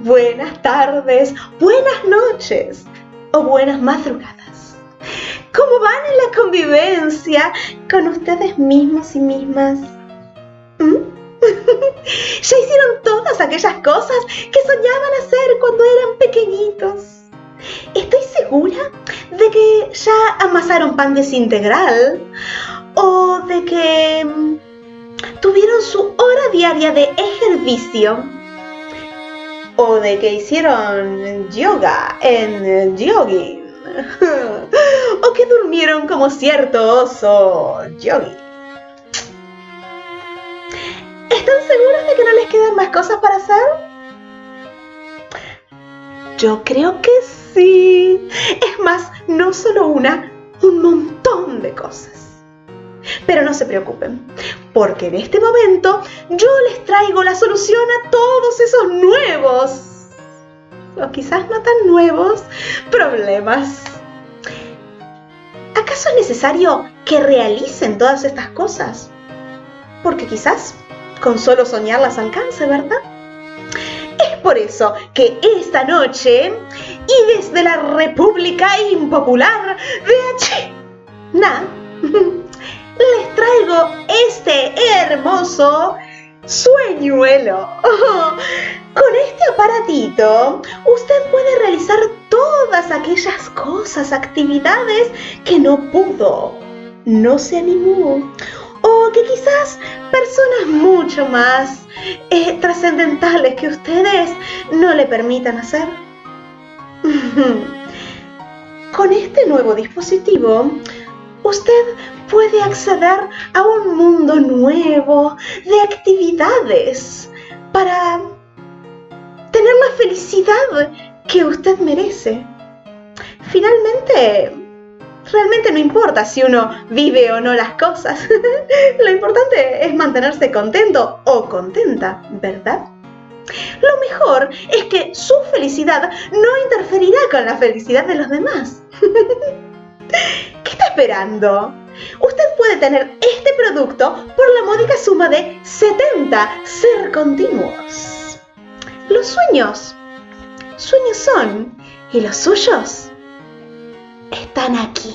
buenas tardes, buenas noches o buenas madrugadas. ¿Cómo van en la convivencia con ustedes mismos y mismas? ¿Mm? ¿Ya hicieron todas aquellas cosas que soñaban hacer cuando eran pequeñitos? Estoy segura de que ya amasaron pan desintegral o de que mm, tuvieron su hora diaria de ejercicio de que hicieron yoga en yogi o que durmieron como cierto oso yogi. ¿Están seguros de que no les quedan más cosas para hacer? Yo creo que sí. Es más, no solo una, un montón de cosas. Pero no se preocupen, porque en este momento yo les traigo la solución a todos esos nuevos, o quizás no tan nuevos, problemas. ¿Acaso es necesario que realicen todas estas cosas? Porque quizás con solo soñarlas alcance, ¿verdad? Es por eso que esta noche, y desde la República Impopular de Na, les traigo este hermoso sueñuelo. Con este aparatito, usted puede realizar todas aquellas cosas, actividades que no pudo, no se animó o que quizás personas mucho más eh, trascendentales que ustedes no le permitan hacer. Con este nuevo dispositivo, usted puede acceder a un mundo nuevo de actividades para tener la felicidad que usted merece. Finalmente, realmente no importa si uno vive o no las cosas. Lo importante es mantenerse contento o contenta, ¿verdad? Lo mejor es que su felicidad no interferirá con la felicidad de los demás. ¿Qué está esperando? Usted puede tener este producto por la módica suma de 70 ser continuos. Los sueños, sueños son, y los suyos están aquí.